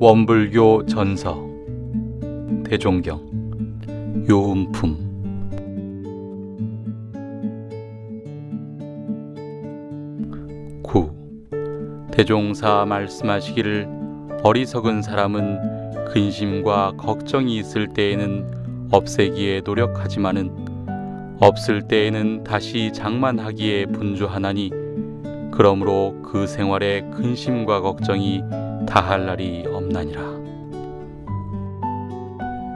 원불교 전서 대종경 요음품. 구. 대종사 말씀하시기를 어리석은 사람은 근심과 걱정이 있을 때에는 없애기에 노력하지만은 없을 때에는 다시 장만하기에 분주하나니 그러므로 그 생활에 근심과 걱정이 다할 날이 없나니라.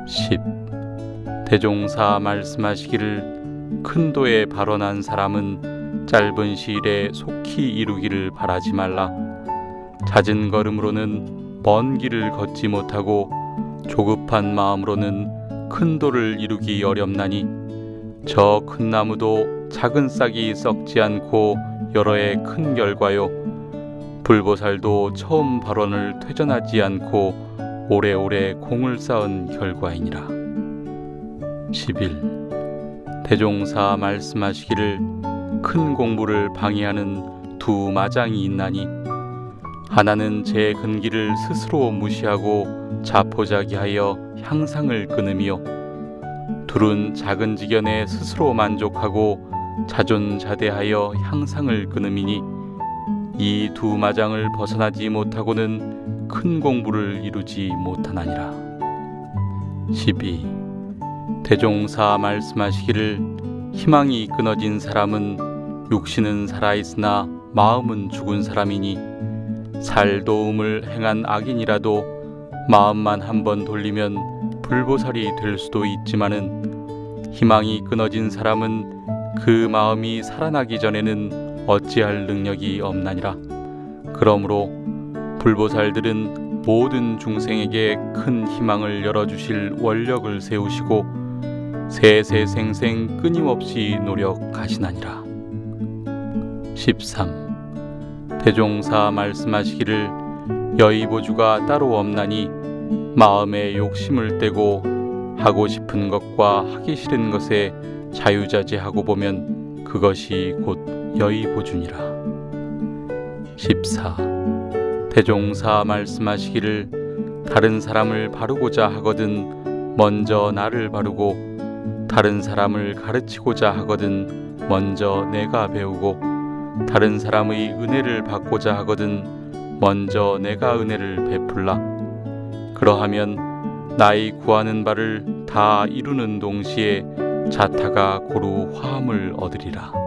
10. 대종사 말씀하시기를 큰 도에 발언한 사람은 짧은 시일에 속히 이루기를 바라지 말라. 잦은 걸음으로는 먼 길을 걷지 못하고 조급한 마음으로는 큰 도를 이루기 어렵나니 저 큰 나무도 작은 싹이 썩지 않고 여러 해큰 결과요 불보살도 처음 발언을 퇴전하지 않고 오래오래 공을 쌓은 결과이니라 11. 대종사 말씀하시기를 큰 공부를 방해하는 두 마장이 있나니 하나는 제 근기를 스스로 무시하고 자포자기하여 향상을 끊으며 둘은 작은 지견에 스스로 만족하고 자존자대하여 향상을 끊음이니 이 두 마장을 벗어나지 못하고는 큰 공부를 이루지 못하나니라. 12. 대종사 말씀하시기를 희망이 끊어진 사람은 육신은 살아있으나 마음은 죽은 사람이니 살 도움을 행한 악인이라도 마음만 한 번 돌리면 불보살이 될 수도 있지만은 희망이 끊어진 사람은 그 마음이 살아나기 전에는 어찌할 능력이 없나니라. 그러므로 불보살들은 모든 중생에게 큰 희망을 열어주실 원력을 세우시고 세세생생 끊임없이 노력하시나니라. 13. 대종사 말씀하시기를 여의보주가 따로 없나니 마음에 욕심을 떼고 하고 싶은 것과 하기 싫은 것에 자유자재하고 보면 그것이 곧 여의보준이라. 14. 대종사 말씀하시기를 다른 사람을 바르고자 하거든 먼저 나를 바르고 다른 사람을 가르치고자 하거든 먼저 내가 배우고 다른 사람의 은혜를 받고자 하거든 먼저 내가 은혜를 베풀라. 그러하면 나의 구하는 바를 다 이루는 동시에 자타가 고루 화음을 얻으리라.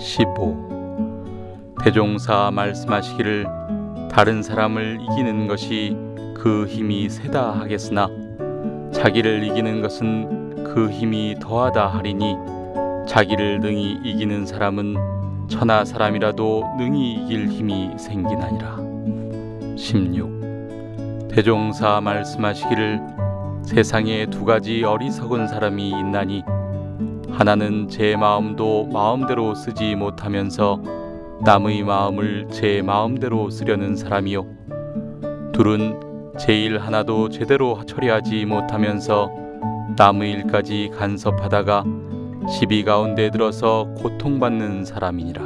15. 대종사 말씀하시기를 다른 사람을 이기는 것이 그 힘이 세다 하겠으나 자기를 이기는 것은 그 힘이 더하다 하리니 자기를 능히 이기는 사람은 천하 사람이라도 능히 이길 힘이 생기나니라. 16. 대종사 말씀하시기를 세상에 두 가지 어리석은 사람이 있나니 하나는 제 마음도 마음대로 쓰지 못하면서 남의 마음을 제 마음대로 쓰려는 사람이요. 둘은 제 일 하나도 제대로 처리하지 못하면서 남의 일까지 간섭하다가 시비 가운데 들어서 고통받는 사람이니라